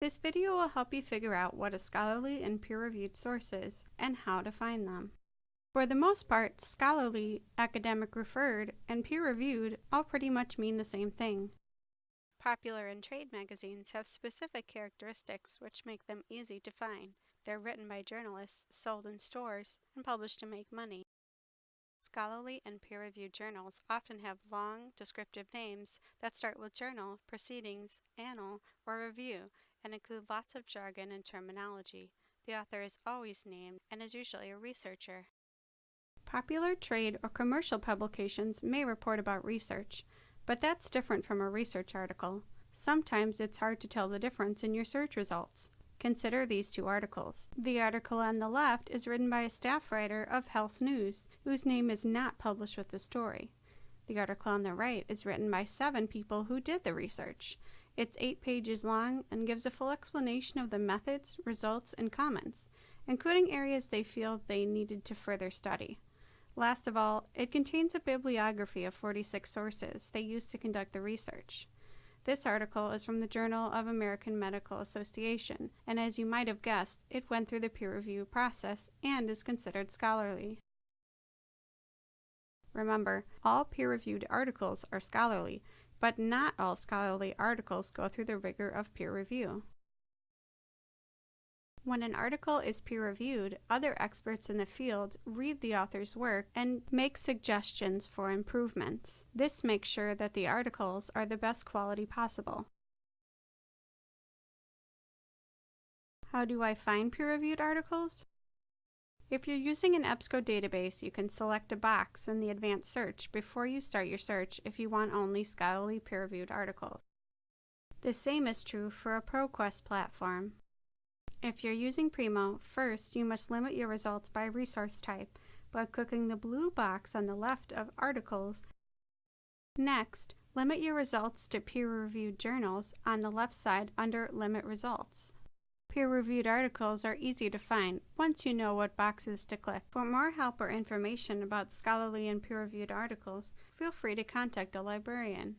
This video will help you figure out what a scholarly and peer-reviewed source is and how to find them. For the most part, scholarly, academic refereed, and peer-reviewed all pretty much mean the same thing. Popular and trade magazines have specific characteristics which make them easy to find. They're written by journalists, sold in stores, and published to make money. Scholarly and peer-reviewed journals often have long, descriptive names that start with journal, proceedings, annal, or review, and include lots of jargon and terminology. The author is always named and is usually a researcher. Popular trade or commercial publications may report about research, but that's different from a research article. Sometimes it's hard to tell the difference in your search results. Consider these two articles. The article on the left is written by a staff writer of Health News, whose name is not published with the story. The article on the right is written by seven people who did the research. It's eight pages long and gives a full explanation of the methods, results, and comments, including areas they feel they needed to further study. Last of all, it contains a bibliography of 46 sources they used to conduct the research. This article is from the Journal of American Medical Association, and as you might have guessed, it went through the peer review process and is considered scholarly. Remember, all peer-reviewed articles are scholarly, but not all scholarly articles go through the rigor of peer review. When an article is peer-reviewed, other experts in the field read the author's work and make suggestions for improvements. This makes sure that the articles are the best quality possible. How do I find peer-reviewed articles? If you're using an EBSCO database, you can select a box in the advanced search before you start your search if you want only scholarly peer-reviewed articles. The same is true for a ProQuest platform. If you're using Primo, first you must limit your results by resource type by clicking the blue box on the left of Articles. Next, limit your results to peer-reviewed journals on the left side under Limit Results. Peer-reviewed articles are easy to find once you know what boxes to click. For more help or information about scholarly and peer-reviewed articles, feel free to contact a librarian.